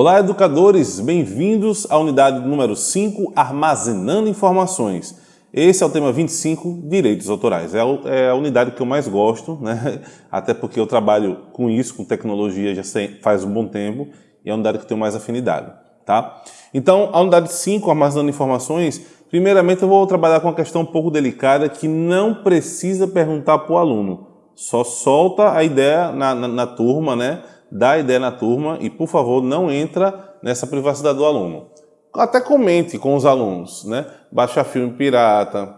Olá, educadores! Bem-vindos à unidade número 5, Armazenando Informações. Esse é o tema 25, Direitos Autorais. É a unidade que eu mais gosto, né? até porque eu trabalho com isso, com tecnologia, já faz um bom tempo, e é a unidade que eu tenho mais afinidade. Tá? Então, a unidade 5, Armazenando Informações, primeiramente eu vou trabalhar com uma questão um pouco delicada que não precisa perguntar para o aluno, só solta a ideia na, na, na turma, né? Dá ideia na turma e, por favor, não entra nessa privacidade do aluno. Até comente com os alunos, né? Baixar filme pirata,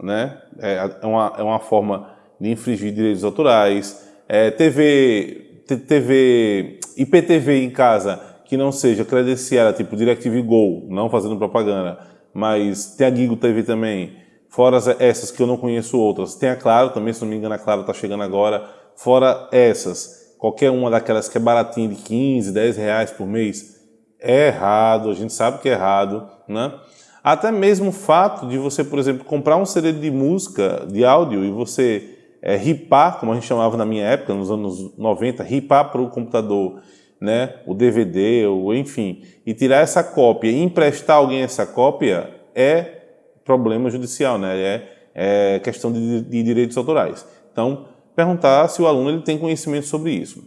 né? É, é, uma, é uma forma de infringir direitos autorais. É, TV, TV, IPTV em casa que não seja credenciada, tipo DirecTV Go, não fazendo propaganda, mas tem a Gigo TV também, fora essas que eu não conheço outras. Tem a Claro também, se não me engano, a Claro está chegando agora. Fora essas, qualquer uma daquelas que é baratinha de 15, 10 reais por mês, é errado, a gente sabe que é errado, né? Até mesmo o fato de você, por exemplo, comprar um CD de música, de áudio, e você é, ripar, como a gente chamava na minha época, nos anos 90, ripar para o computador né, o DVD, ou enfim, e tirar essa cópia e emprestar alguém essa cópia é problema judicial, né? é, é questão de, de direitos autorais. Então, perguntar se o aluno ele tem conhecimento sobre isso.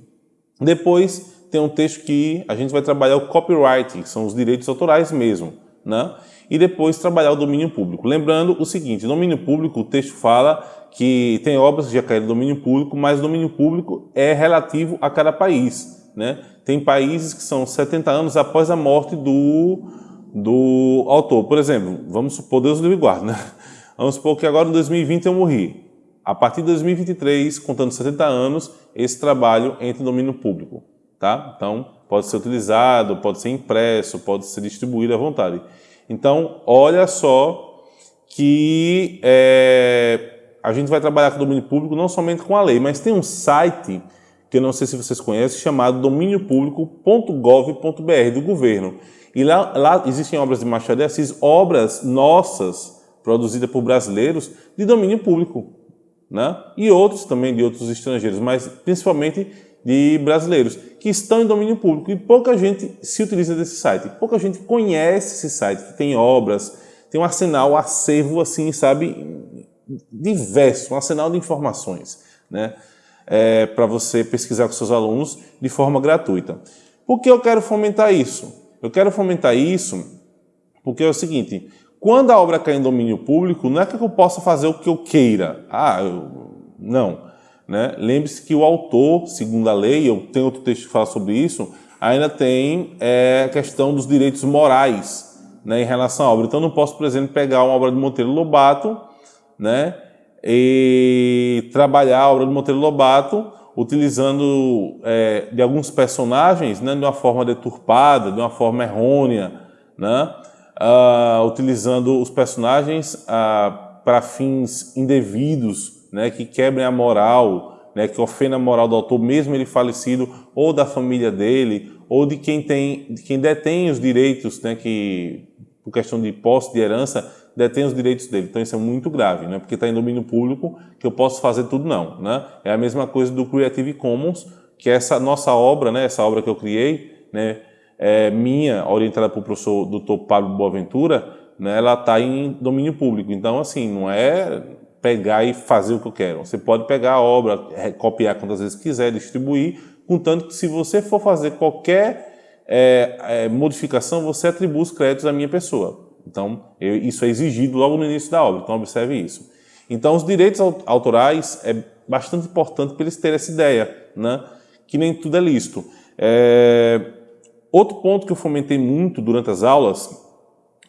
Depois tem um texto que a gente vai trabalhar o copyright, que são os direitos autorais mesmo, né? E depois trabalhar o domínio público. Lembrando o seguinte, domínio público, o texto fala que tem obras que já caíram domínio público, mas o domínio público é relativo a cada país, né? Tem países que são 70 anos após a morte do, do autor. Por exemplo, vamos supor, Deus livre guarda, né? Vamos supor que agora em 2020 eu morri. A partir de 2023, contando 70 anos, esse trabalho entra em domínio público. Tá? Então, pode ser utilizado, pode ser impresso, pode ser distribuído à vontade. Então, olha só que é, a gente vai trabalhar com domínio público não somente com a lei, mas tem um site que eu não sei se vocês conhecem, chamado domíniopublico.gov.br, do governo. E lá, lá existem obras de Machado de Assis, obras nossas, produzidas por brasileiros, de domínio público né? e outros também de outros estrangeiros, mas principalmente de brasileiros, que estão em domínio público e pouca gente se utiliza desse site, pouca gente conhece esse site, que tem obras, tem um arsenal, um acervo assim, sabe, diverso, um arsenal de informações, né? É, para você pesquisar com seus alunos de forma gratuita. Por que eu quero fomentar isso? Eu quero fomentar isso porque é o seguinte, quando a obra cai em domínio público, não é que eu possa fazer o que eu queira. Ah, eu... não. Né? Lembre-se que o autor, segundo a lei, eu tenho outro texto que fala sobre isso, ainda tem é, a questão dos direitos morais né, em relação à obra. Então, não posso, por exemplo, pegar uma obra de Monteiro Lobato né, e trabalhar a obra de Monteiro Lobato utilizando é, de alguns personagens né, de uma forma deturpada, de uma forma errônea, né? Uh, utilizando os personagens uh, para fins indevidos, né, que quebrem a moral, né, que ofendem a moral do autor, mesmo ele falecido, ou da família dele, ou de quem, tem, de quem detém os direitos, né, que, por questão de posse, de herança, detém os direitos dele. Então isso é muito grave, né, porque está em domínio público que eu posso fazer tudo não. Né? É a mesma coisa do Creative Commons, que é essa nossa obra, né, essa obra que eu criei, né, é, minha, orientada para o professor Dr. Pablo Boaventura, né, ela está em domínio público. Então, assim, não é pegar e fazer o que eu quero. Você pode pegar a obra, copiar quantas vezes quiser, distribuir, contanto que se você for fazer qualquer é, é, modificação, você atribui os créditos à minha pessoa. Então, eu, isso é exigido logo no início da obra, então observe isso. Então, os direitos autorais é bastante importante para eles terem essa ideia, né? que nem tudo é lícito. É, Outro ponto que eu fomentei muito durante as aulas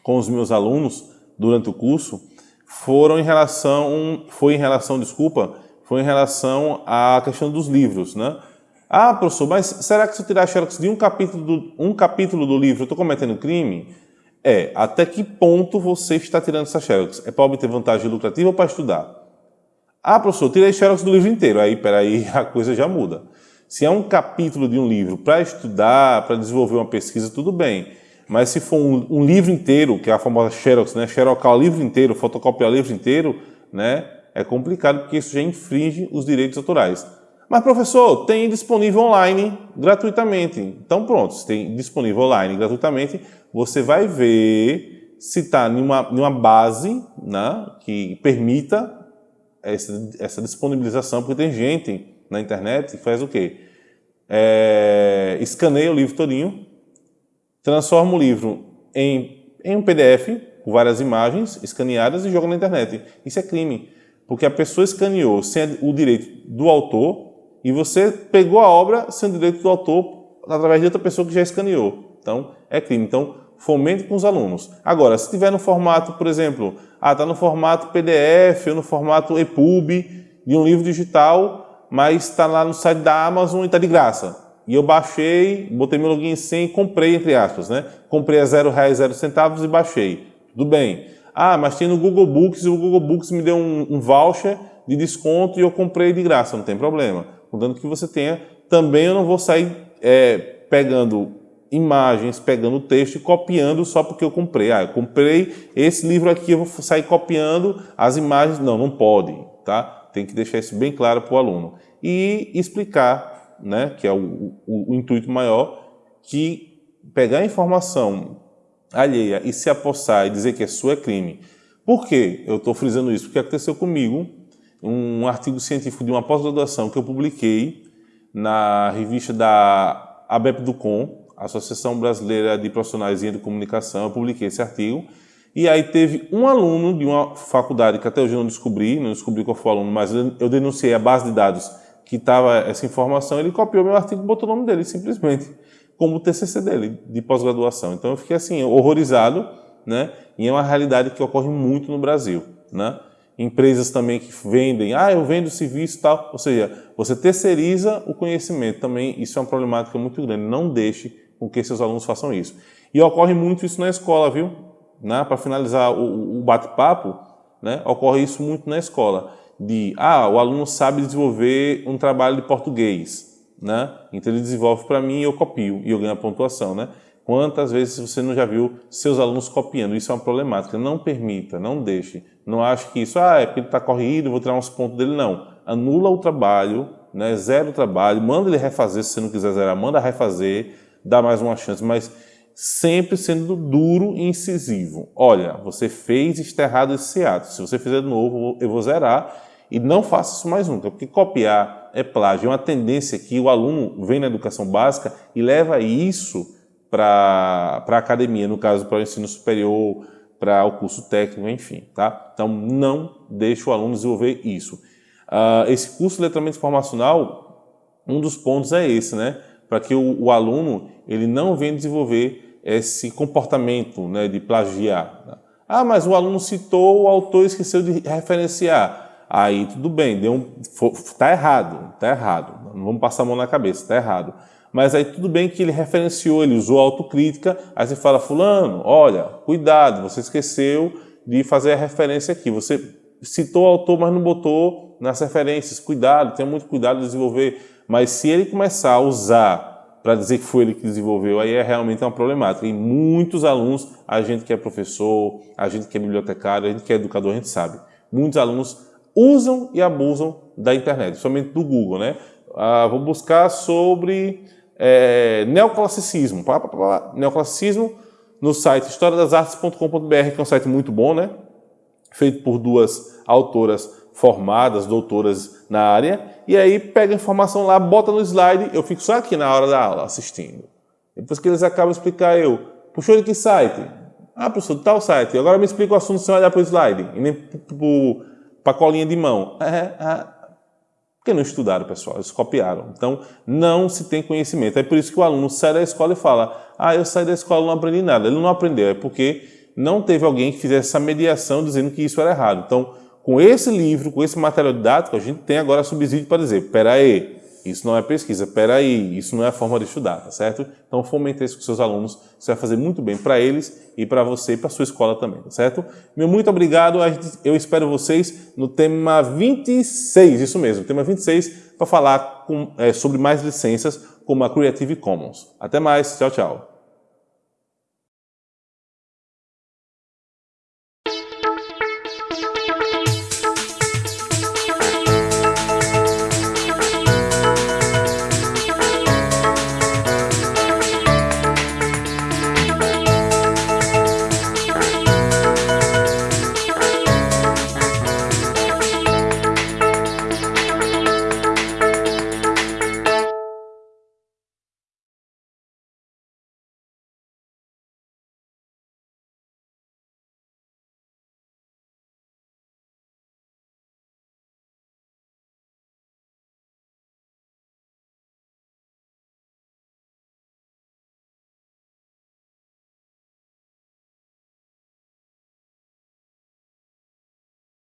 com os meus alunos durante o curso foram em relação, foi em relação, desculpa, foi em relação à questão dos livros, né? Ah, professor, mas será que se eu tirar xerox de um capítulo do, um capítulo do livro eu estou cometendo crime? É, até que ponto você está tirando essa xerox? É para obter vantagem lucrativa ou para estudar? Ah, professor, tirei xerox do livro inteiro. Aí, peraí, a coisa já muda. Se é um capítulo de um livro para estudar, para desenvolver uma pesquisa, tudo bem. Mas se for um, um, livro inteiro, que é a famosa Xerox, né? Xerocar o livro inteiro, fotocopiar o livro inteiro, né? É complicado porque isso já infringe os direitos autorais. Mas, professor, tem disponível online gratuitamente. Então, pronto, se tem disponível online gratuitamente, você vai ver se está em uma, base né, que permita essa, essa disponibilização, porque tem gente na internet que faz o quê? É, escaneia o livro todinho, transforma o livro em, em um PDF, com várias imagens escaneadas e joga na internet. Isso é crime, porque a pessoa escaneou sem o direito do autor e você pegou a obra sem o direito do autor através de outra pessoa que já escaneou. Então, é crime. Então, fomente com os alunos. Agora, se tiver no formato, por exemplo, ah, está no formato PDF ou no formato EPUB de um livro digital, mas está lá no site da Amazon e está de graça. E eu baixei, botei meu login sem e comprei, entre aspas, né? Comprei a zero reais, zero centavos e baixei. Tudo bem. Ah, mas tem no Google Books e o Google Books me deu um, um voucher de desconto e eu comprei de graça, não tem problema. Contanto que você tenha, também eu não vou sair é, pegando imagens, pegando texto e copiando só porque eu comprei. Ah, eu comprei esse livro aqui, eu vou sair copiando as imagens. Não, não pode, tá? Tem que deixar isso bem claro para o aluno. E explicar, né, que é o, o, o intuito maior, que pegar a informação alheia e se apossar e dizer que é sua é crime. Por que eu estou frisando isso? Porque aconteceu comigo um artigo científico de uma pós-graduação que eu publiquei na revista da ABEP do Com, Associação Brasileira de Profissionais em Comunicação, eu publiquei esse artigo, e aí teve um aluno de uma faculdade, que até hoje eu não descobri, não descobri qual foi o aluno, mas eu denunciei a base de dados que estava essa informação, ele copiou meu artigo e botou o nome dele, simplesmente, como o TCC dele, de pós-graduação. Então eu fiquei assim, horrorizado, né? E é uma realidade que ocorre muito no Brasil, né? Empresas também que vendem, ah, eu vendo serviço e tal, ou seja, você terceiriza o conhecimento também, isso é uma problemática muito grande, não deixe com que seus alunos façam isso. E ocorre muito isso na escola, viu? Né? Para finalizar o, o bate-papo, né? ocorre isso muito na escola. De, ah, o aluno sabe desenvolver um trabalho de português, né? Então ele desenvolve para mim e eu copio, e eu ganho a pontuação, né? Quantas vezes você não já viu seus alunos copiando? Isso é uma problemática. Não permita, não deixe. Não ache que isso, ah, é porque ele está corrido, vou tirar uns pontos dele. Não. Anula o trabalho, né? zero o trabalho, manda ele refazer, se você não quiser zerar, manda refazer, dá mais uma chance, mas sempre sendo duro e incisivo. Olha, você fez está errado esse ato. Se você fizer de novo, eu vou zerar e não faça isso mais nunca, porque copiar é plágio. É uma tendência que o aluno vem na educação básica e leva isso para a academia, no caso, para o ensino superior, para o curso técnico, enfim. Tá? Então, não deixe o aluno desenvolver isso. Uh, esse curso de letramento informacional, um dos pontos é esse, né? para que o, o, aluno ele não venha desenvolver esse comportamento né, de plagiar. Ah, mas o aluno citou, o autor esqueceu de referenciar. Aí tudo bem, está errado, está errado. Não vamos passar a mão na cabeça, está errado. Mas aí tudo bem que ele referenciou, ele usou autocrítica, aí você fala, fulano, olha, cuidado, você esqueceu de fazer a referência aqui. Você citou o autor, mas não botou nas referências. Cuidado, tenha muito cuidado de desenvolver mas se ele começar a usar para dizer que foi ele que desenvolveu, aí é realmente uma problemática. E muitos alunos, a gente que é professor, a gente que é bibliotecário, a gente que é educador, a gente sabe. Muitos alunos usam e abusam da internet, somente do Google, né? Ah, vou buscar sobre é, neoclassicismo. Pá, pá, pá, neoclassicismo no site historiadasartes.com.br, que é um site muito bom, né? Feito por duas autoras formadas, doutoras na área, e aí pega a informação lá, bota no slide, eu fico só aqui na hora da aula assistindo. Depois que eles acabam de explicar, eu, puxou de que site? Ah, professor, tal site. Agora me explica o assunto sem olhar para o slide, e nem para a colinha de mão. É, é, porque não estudaram, pessoal, eles copiaram. Então, não se tem conhecimento. É por isso que o aluno sai da escola e fala, ah, eu saí da escola não aprendi nada. Ele não aprendeu, é porque não teve alguém que fizesse essa mediação dizendo que isso era errado. Então, com esse livro, com esse material didático, a gente tem agora subsídio para dizer, peraí, isso não é pesquisa, peraí, isso não é forma de estudar, tá certo? Então fomente isso com seus alunos, isso vai fazer muito bem para eles e para você e para sua escola também, tá certo? Meu muito obrigado, eu espero vocês no tema 26, isso mesmo, tema 26, para falar com, é, sobre mais licenças como a Creative Commons. Até mais, tchau, tchau.